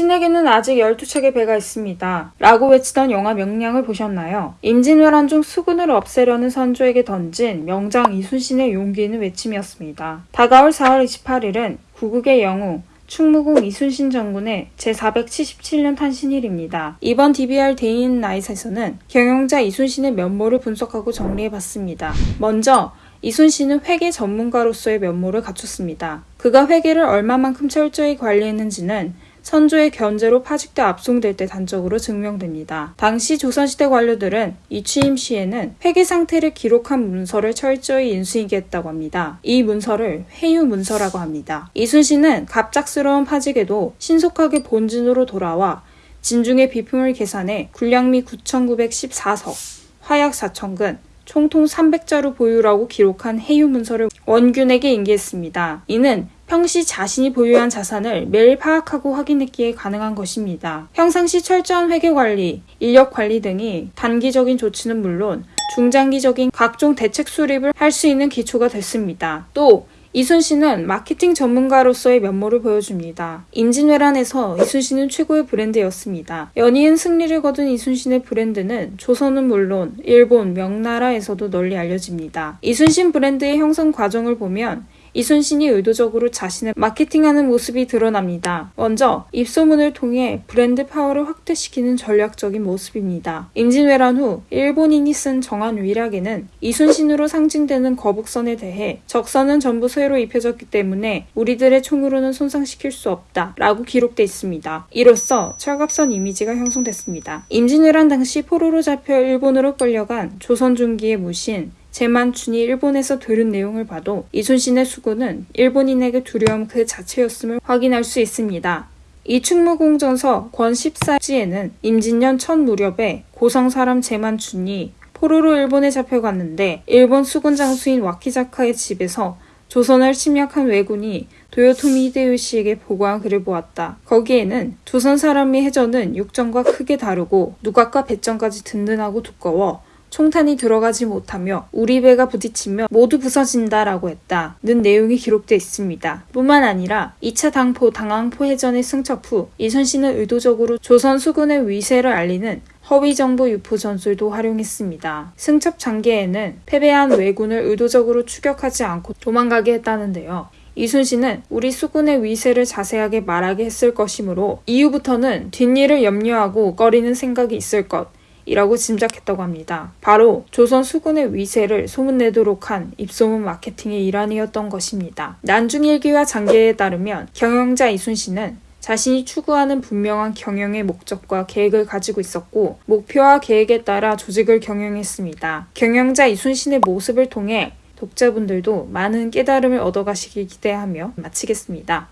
당신에게는 아직 12척의 배가 있습니다. 라고 외치던 영화 명량을 보셨나요? 임진왜란 중 수군을 없애려는 선조에게 던진 명장 이순신의 용기 있는 외침이었습니다. 다가올 4월 28일은 구국의 영웅 충무공 이순신 장군의 제477년 탄신일입니다. 이번 DBR 데이인 나잇에서는 경영자 이순신의 면모를 분석하고 정리해봤습니다. 먼저 이순신은 회계 전문가로서의 면모를 갖췄습니다. 그가 회계를 얼마만큼 철저히 관리했는지는 선조의 견제로 파직돼 압송될 때 단적으로 증명됩니다. 당시 조선시대 관료들은 이 취임 시에는 회계 상태를 기록한 문서를 철저히 인수인계 했다고 합니다. 이 문서를 회유 문서라고 합니다. 이순신은 갑작스러운 파직에도 신속하게 본진으로 돌아와 진중의 비품을 계산해 군량미 9,914석, 화약 4천근, 총통 300자루 보유라고 기록한 해유 문서를 원균에게 인계했습니다. 이는 평시 자신이 보유한 자산을 매일 파악하고 확인했기에 가능한 것입니다. 평상시 철저한 회계 관리, 인력 관리 등이 단기적인 조치는 물론 중장기적인 각종 대책 수립을 할 수 있는 기초가 됐습니다. 또 이순신은 마케팅 전문가로서의 면모를 보여줍니다. 임진왜란에서 이순신은 최고의 브랜드였습니다. 연이은 승리를 거둔 이순신의 브랜드는 조선은 물론 일본, 명나라에서도 널리 알려집니다. 이순신 브랜드의 형성 과정을 보면 이순신이 의도적으로 자신을 마케팅하는 모습이 드러납니다. 먼저 입소문을 통해 브랜드 파워를 확대시키는 전략적인 모습입니다. 임진왜란 후 일본인이 쓴 정한 위락에는 이순신으로 상징되는 거북선에 대해 적선은 전부 쇠로 입혀졌기 때문에 우리들의 총으로는 손상시킬 수 없다 라고 기록돼 있습니다. 이로써 철갑선 이미지가 형성됐습니다. 임진왜란 당시 포로로 잡혀 일본으로 끌려간 조선 중기의 무신 제만춘이 일본에서 들은 내용을 봐도 이순신의 수고는 일본인에게 두려움 그 자체였음을 확인할 수 있습니다. 이 충무공전서 권 14지에는 임진년 첫 무렵에 고성 사람 제만춘이 포로로 일본에 잡혀갔는데 일본 수군 장수인 와키자카의 집에서 조선을 침략한 왜군이 도요토미 히데요시에게 보고한 글을 보았다. 거기에는 조선 사람의 해전은 육전과 크게 다르고 누각과 배전까지 든든하고 두꺼워 총탄이 들어가지 못하며 우리 배가 부딪히며 모두 부서진다라고 했다. 는 내용이 기록되어 있습니다. 뿐만 아니라 2차 당포 당항포 해전의 승척 후 이순신은 의도적으로 조선 수군의 위세를 알리는 허위 정보 유포 전술도 활용했습니다. 승첩 장계에는 패배한 왜군을 의도적으로 추격하지 않고 도망가게 했다는데요. 이순신은 우리 수군의 위세를 자세하게 말하게 했을 것이므로 이후부터는 뒷일을 염려하고 꺼리는 생각이 있을 것, 이라고 짐작했다고 합니다. 바로 조선 수군의 위세를 소문내도록 한 입소문 마케팅의 일환이었던 것입니다. 난중일기와 장계에 따르면 경영자 이순신은 자신이 추구하는 분명한 경영의 목적과 계획을 가지고 있었고 목표와 계획에 따라 조직을 경영했습니다. 경영자 이순신의 모습을 통해 독자분들도 많은 깨달음을 얻어가시길 기대하며 마치겠습니다.